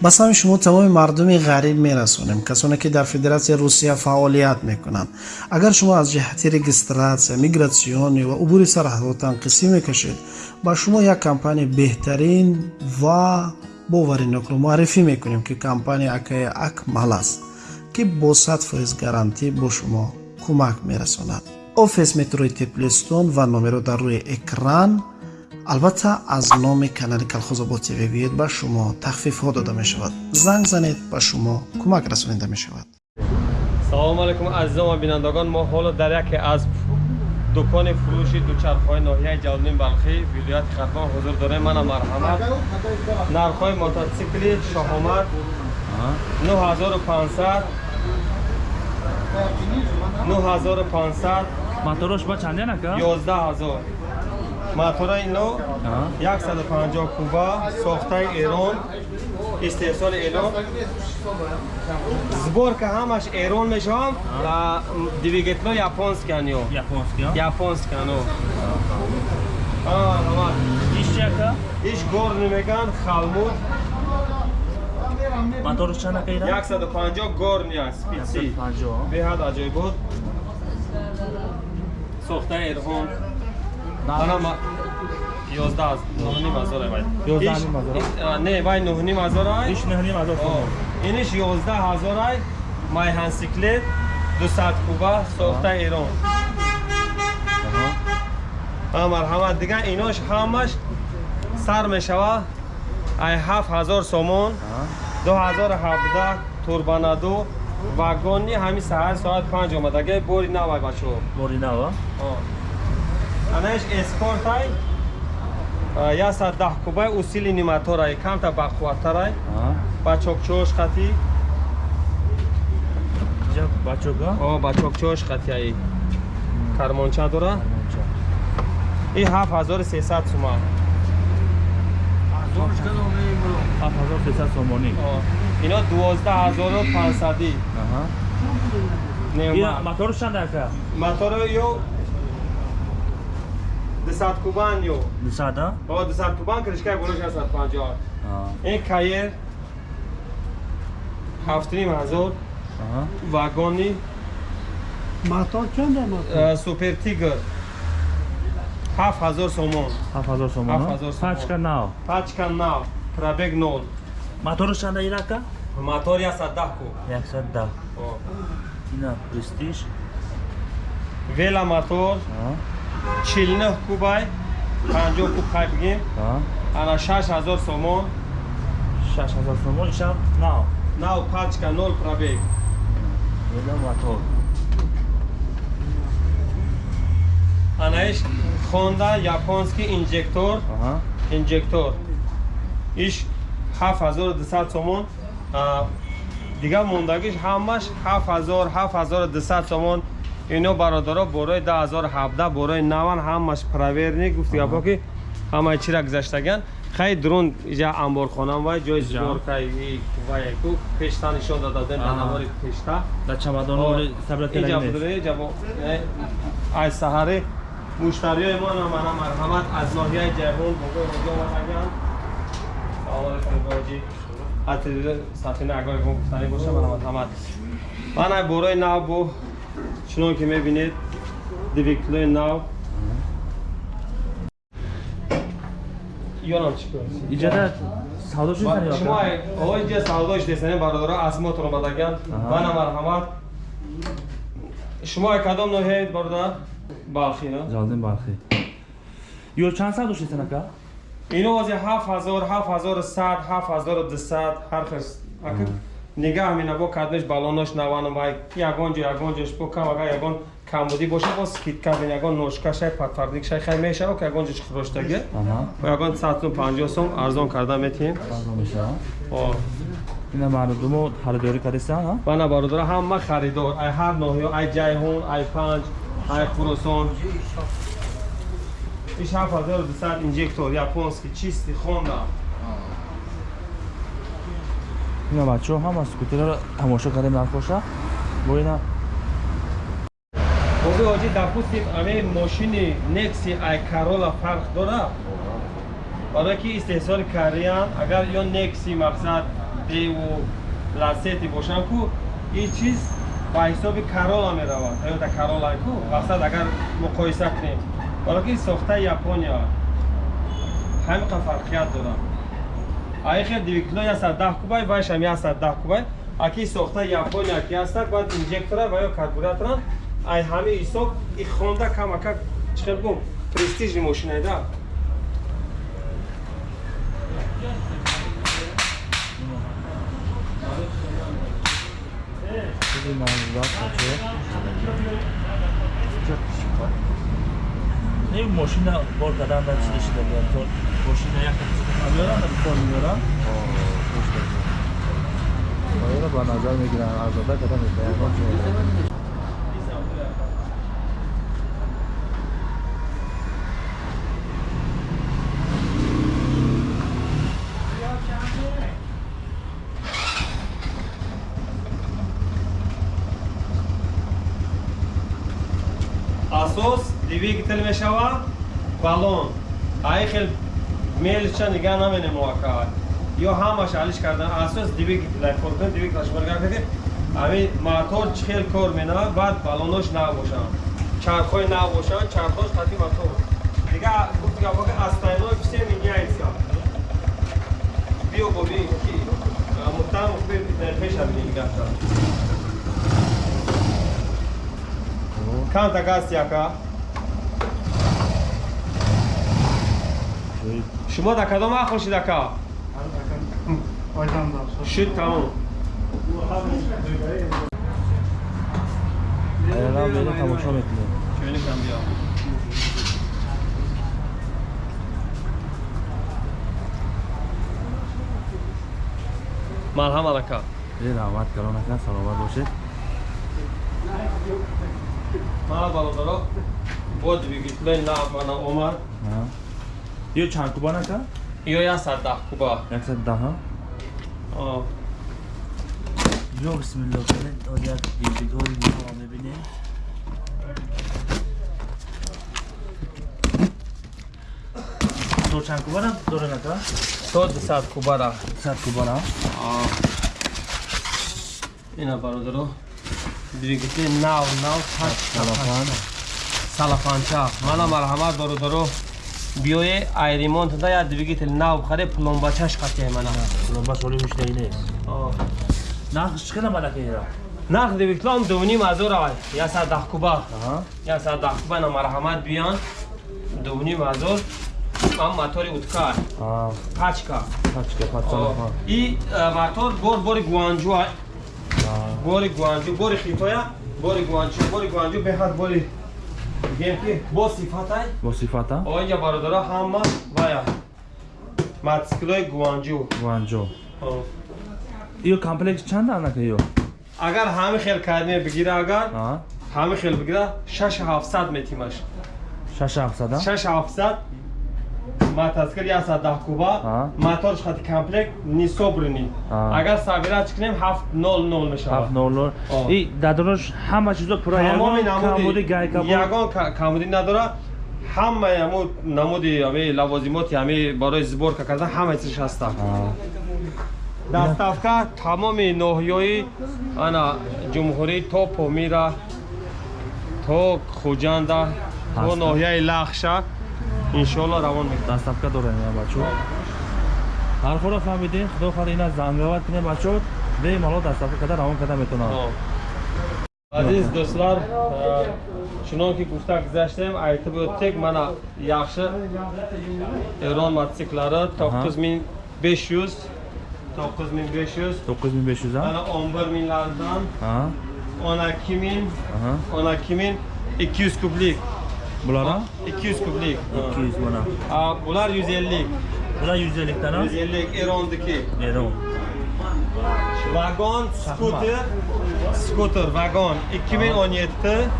ба сами шумо тамоми мардуми ғариб мерасонем касоне ки дар федератсияи русия фаъолият мекунанд. Агар шумо аз ҷиҳати регистратсия мигратсионӣ ва убури сарҳадотан қисӣ мекашед ба шумо як компания беҳтарин ва боваринокро муаррифӣ мекунем ки компания акаи акмал аст ки бо сад фоиз гарантӣ бо шумо кӯмак мерасонад. Офис метрои теплистон ва номеро дар рӯи экран албатта аз номи канали калхозобод тв биёед ба шумо тахфифҳо дода мешавад занг занед ба шумо кӯмак расонида мешавад салому алайкум азизон ва бинандагон мо ҳоло дар яке аз дукони фурӯши дучархҳои ноҳияи ҷалолин балхӣ вилояти қатмон ҳузур дорем мана марҳамат нархҳои мототсикли шоҳомад 9500 9500 моторош ба чанде нака 11000 мотора ино 150 куба сохтаи эрон истеҳсоли эрон. Сборка ҳамаш эрон мешавам двигетло японскиано японскиано иш горни меган халмуд. Моторош чанд нака ира 150 горни аст спитси беҳад аҷоибот сохтаи эрон не вай нӯҳним ҳазорай иниш ёздаҳ ҳазорай майҳансиклет дусад куба сохтаи эрон марҳамат дигар инош ҳамаш сар мешава ай ҳафт ҳазор сомон ду ҳазор ҳабдаҳ турбанаду вагони ҳами саҳар соат панҷ омадаги бори навай бачо бори нава анаиш эскортай яса даҳ кубай усили ниматорай камта бақувваттарай ба чокчош хати? Ба чокчош хати ай. Кармонча дора и ҳафт ҳазори сесад суман. ино дувоздаҳ ҳазору пансадӣ мотор чанд ака мотор ё 200 кубан ё 200 а? О, 200 кубан крышкаи болош 150. Ин каер 7500 вагони мотор чанд мотор? Супер Тигр 7000 сомон. 7000 сомон. 7000 пачка нав. Пачка нав. Пробег 0. Мотор чанд ирака? Мотор 110 куб. 110. Ина престиж. Веломотор. 49 кубай 50 куб хай бигем. Ана 6000 сомон. 6000 сомон ишам нав нав пачка 0 пробег. Ела мотор анаиш хонда японский инжектор. Инжектор. Иш 7200 сомон. Дигар мондагиш ҳамаш 7000 7200 сомон ҳафт ҳазор ҳафт ҳазору дусад сомон ино бародаро борои 2017 борои наван ҳамаш проверни гуфти гапо ки ҳамаи чира гузаштаган. Хай дрон иҷа амборхонам вай ҷои сборкаи ваяку пешта нишон дада будем дар навори пешта. Дар чамадони ай саҳари муштариёи мо намана марҳамат. Аз ноҳияи ҷайҳун бого ҷо ватаган сафина агои гуфтанӣ боша марҳамат ман ай борои нав бо чунон ки мебинед двигетлои нав шумо оиҷа савдош десанем бародаро аз мотор омадаган бана марҳамат. Шумо кадом ноҳияед бародар балхи ҷалдин балхи ё чанд савдош десан ака ино ози ҳафт ҳазор ҳафт ҳазору сад ҳафт ҳазору дусад ҳархес нигаҳ менабо кадмеш балонош наванам вай ягон ҷо ягон ҷош бо кам агар ягон камбудӣ боша бо скидка бин ягон ношкашай патфардикшай хай мешава ки ягон ҷош хӯроштаги ягон саду панҷоҳ сом арзон карда метиҳем. Ина мардумо харидорӣ кардеста бана бародора ҳама харидор. Ай ҳар ноҳиё ай ҷайҳун ай панҷ ай хӯросон иш ҳафт ҳазору дусад инжектор японский чисти хонда ина бачаҳо ҳама скутерро тамошо кардем нархоша бо ина боби ҳоҷӣ допустим аме мошини некси ай карола фарқ дора барое ки истеҳсоли кореян агар ё некси мақсад паспортиву ласети бошанд ку ин чиз ба ҳисоби карола меравад. Тойота карола ку мақсад агар муқоиса кунем балки сохтаи япония ҳамиқа фарқият дорад аехе двигуна 110 кубай вайшам 110 кубай. Аки сохта япония ки ҳастад баъд инжектора ва ё карбуратора. Ай ҳами ҳисоб и хонда камака чхел гум? Престижи мошинайда Thank you не мошина бор карданда чида шида буд то мошина як меорам кор меорам ба назар мегирам арзода када мекунам асос двигател мешава балон ай хел мелча нигаҳ наменем муаккад ё ҳамаш алиш кардан асос двигател коркун двигателаш баргардаки ами мотор чихел кор менавад баъд балонош нав бошанд чархҳои нав бошанд чархош хати мотор дига гуфтигапоки астайной все меняется биё боби ки муттаҳам пеша Tanta gaste acá. شما در کدام وقت باشید اکا؟ شد تمام الان میره تماشا میکنه چونه کم بیام مرحم علاکا این رحمت کرانکا سلامت باشید यो छा कुबा का यो या सादा कुबा या सादा हाँ ओ जो बिस्मिल्लाह करे तो या की की दो ही हो में भी ने तो छा कुबा ना रे ना का तो द सात कुबा रा सात कुबा ना आ इना बारो जरो двигатель нав нав салафан. Салафанча. Мана марҳамат дородаро. Биёе айремонт да я двигатель нав бихаре пломбачаш қатъе мана. Пломбаш оли мушнаи не нархш чӣ қадар балакера нарх двигитлам дуним азорава ясад дахкуба. Ясад дахкуба на марҳамат биён. Дуним азор ам мотори уткар качка качка и э, мотор бор бори гуанҷуа бори гуанҷу бори хитоя бори гуанҷу бори гуанҷу. беҳад бори гем ки бо сифатай? Бо сифата? Оинҷа бародара ҳама вая. Мотсиклои гуанҷу. Гуанҷу. Ё комплект чанд анака ё? Агар ҳами хел кардине бигира агар ҳами хел бигира 6700 метимаш. 6700 6700 мотоцикл я садаҳкуба моторш хати комплект нисобрини агар сабирач кунем ҳафт нол нол мешавад. ҳафт нол нол и дадарош ҳама чизо пура камуди гайка ягон камуди надора. Ҳама яму намуди ами лавозимоти ами барои сборка кардан ҳама чизш ҳаста даставка тамоми ноҳияи ана ҷумҳурӣ то помира то хуҷанда то ноҳияи лахша иншоалло равон даставка дорем я бачо ҳархоро фаҳмидем худо хар ина зангават кинем бачо бемало даставка карда равон карда метавонам азиз дӯстлар э, чунон ки гуфта гузаштем антибиотик мана яхши эрон мототсикллари токкуз мин беш юз токкуз мин беш юз токкуз мин беш юза ана он бир минлардан он акки мин он акки мин икки юз кублик. Bulara? 200 kublik. 200 buna. Aa, bunlar 150. Bunlar 150 tane. 150 Eron'daki. Eron. Vagon, scooter, scooter, vagon. 2017.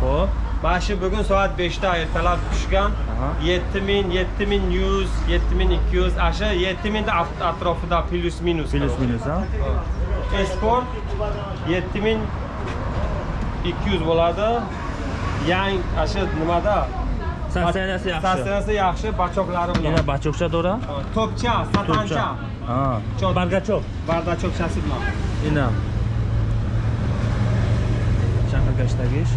Hop. Başı bugün saat 5'te ertalab tushgan. 7000, 7100, 7200, aşa 7000 de atrofida plus minus. Plus minus ha. Esport 7200 bo'ladi. Yang aşa nimada? Sastanasi yaxshi. Sastanasi yaxshi, bachoqlari bilan. Yana bachoqcha to'ra? Topcha, satancha. Ha. Bargachoq. Bargachoqchasi bilan. Yana. Shahargashdagi ish.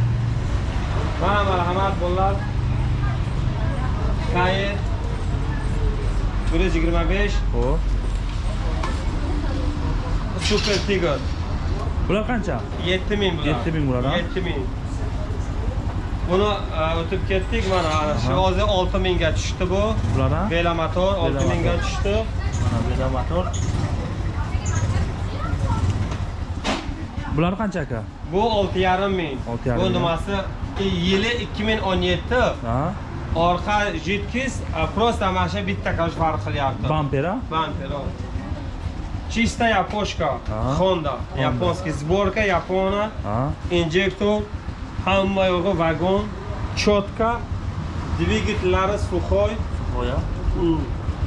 Mana marhamat bolalar. Kayet. 125. Ho. Super Tiger. Bular qancha? 7000 bular. 7000 bular, ha? 7000. Buni e, o'tib ketdik mana. Shu hozir olti mingga tushdi bu. Bular bela motor olti mingga motor. tushdi. Mana bu yerda motor bular qancha aka? Bu olti yarim ming. Olti yarim bu nimasi? Yili ikki ming o'n yetti. Ha? Orqa jitkis просто mana shu bitta короче farq qilyapti. Bamper ha Бампер, о. Чистая япошка, Ага. Honda, японский, сборка ha? Инжектор, hamma yo'g'i vagon, chotka, dvigatellari сухой, voya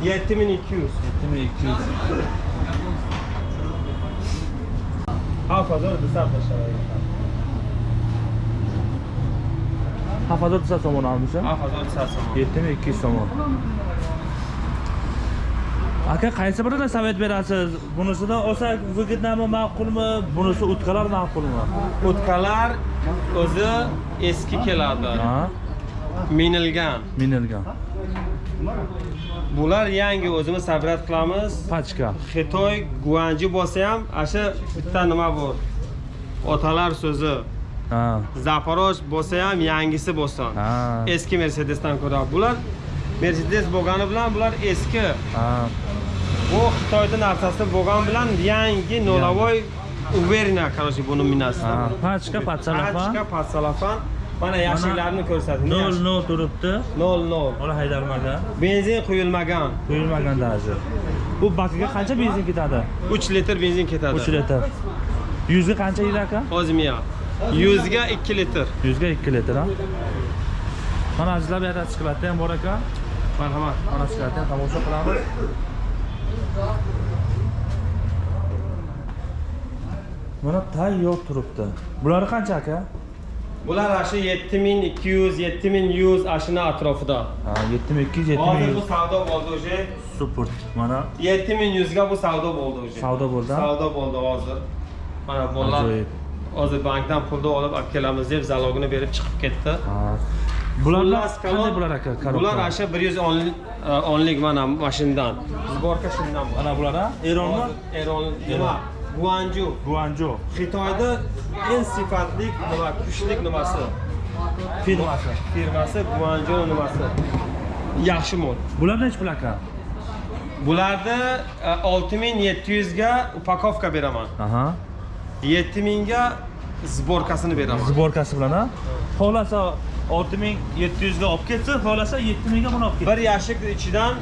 7200. 7200 Hafazor desab tashlamaydi. haftada tusa somon olmisa Hafazor desab. 7200 somon aka qaysi birini sovet berasiz bunisidan olsak выгоднami ma'qulmi bunisi utkalar ma'qulmi O'tkalar o'zi eski keladi, ha minilgan. minilgan Bular yangi o'zimiz sabrat qilamiz. pachka xitoy guanji bo'lsa ham asha bitta nima bor otalar so'zi ha zaporoj bo'lsa ham yangisi bo'lsin ha eski mercedesdan ko'ra bular mercedes bo'lgani bilan bular eski ha bu xitoyda narsasi bo'lgani bilan yangi nolovoy uverina короче buni minasiz ha pachka patsalafan Pachka, patsalafan mana yashiklarni ko'rsating nol nol turibdi nol nol ola haydalmagan benzin quyilmagan quyilmagan даже bu bakiga qancha benzin ketadi 3 litr benzin ketadi 3 litr yuzga qancha yeydi aka ozmiya 100 ga 2 litr yuzga 2 litr ha mana azizlar bu yerda shikolatda ham bor ekan marhamat mana shu joyda tomosha qilamiz mana tayyor turibdi bulari qancha aka bular ana shu yetti ming ikki yuz yetti ming yuz ana shuni atrofida ha yetti ming ikki yuz yetti ming hozir bu savdo bo'ldi уже super. Mana yetti ming yuzga bu savdo bo'ldi уже savdo bo'ldi savdo bo'ldi hozir mana bolalar hozir bankdan pulni olib olib kelamiz deb zalogini berib chiqib bularni qanday bular aka bular e, ana shu bir yuz o'nlik mana mashindan сборка shundan ana bular a eronmi eron nima guanju. Guanju. Xitoyda eng sifatli nima kuchli nimasi firmasi firmasi guanju nimasi yaxshi mol bular nechi pul aka bularni e, olti ming yetti yuzga upakovka beraman. Yetti mingga сборкасini beraman. Сборкасы bilan a xullas 6700 ga olib ketsa xohlasa 7000 ga buni olib ketsa Bir yashik ichidan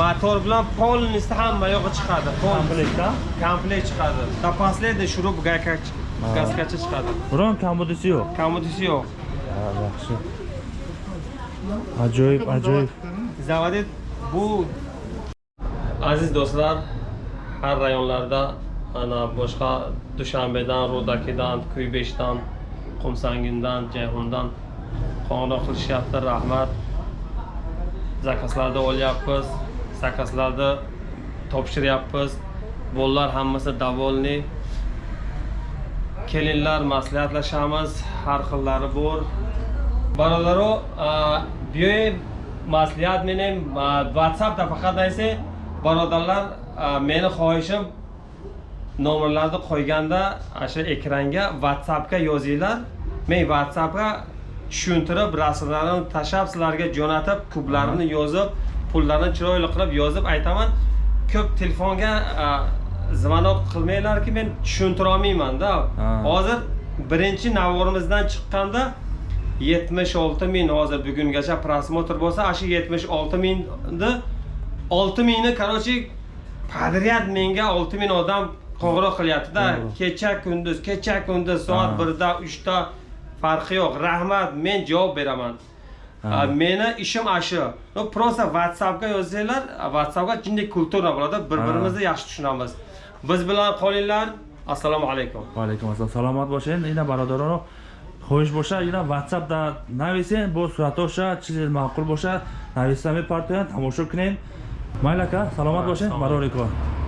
motor bilan polnisi hamma yog'i chiqadi. Pol komplektda komplekt chiqadi. Запасlaydi shurup gayka gaskacha chiqadi. biron kamudisi yo'q Kommodisi yo'q. ha yaxshi ajoyib ajoyib Zavodi bu aziz do'stlar har rayonlarda ana boshqa Dushanbedan, Ro'dakidan, Kuybeshdan, Qumsangindan, Jayhundan qo'ng'iroq qilishyapti rahmat. Zakazlarni olyapmiz zakazlarni topshiryapmiz. Bolalar hammasi довольный kelinlar maslahatlashamiz har xillari bor. Birodaro buyoy maslahat meni whatsappda faqat aytsa birodarlar meni xohishim nomerlarni qo'yganda ana shu ekranga whatsappga yozinglar. Men whatsappga tushuntirib rasmlarini tashlab sizlarga jo'natib kublarini yozib pullarni chiroyli qilib yozib aytaman. Ko'p telefonga звонок qilmanglarki men tushuntira olmaymanda hozir birinchi navorimizdan chiqqanda 76 ming hozir bugungacha prosmotr bo'lsa ana shu 76 mingni 6 mingni короче подряд menga 6 ming odam qo'ng'iroq qilyaptida. Kecha kunduz kecha kunduz soat Ha. 1da 3da farqi yo'q rahmat men javob beraman. Ha. A, meni ishim ashu no просто yozsanglar whatsappga jinday kultura bo'ladi bir Ha. birimizni yaxshi tushunamiz. Biz bilan qolinglar. Assalomu alaykum. Va alaykum assalom. Salomat bo'ling yana barodaron хоҳиш боша ина ватсап да нависен бо суратоша чизе маъқул боша нависта мепартоянд тамошо кунем майла ка саломат бошед барори кор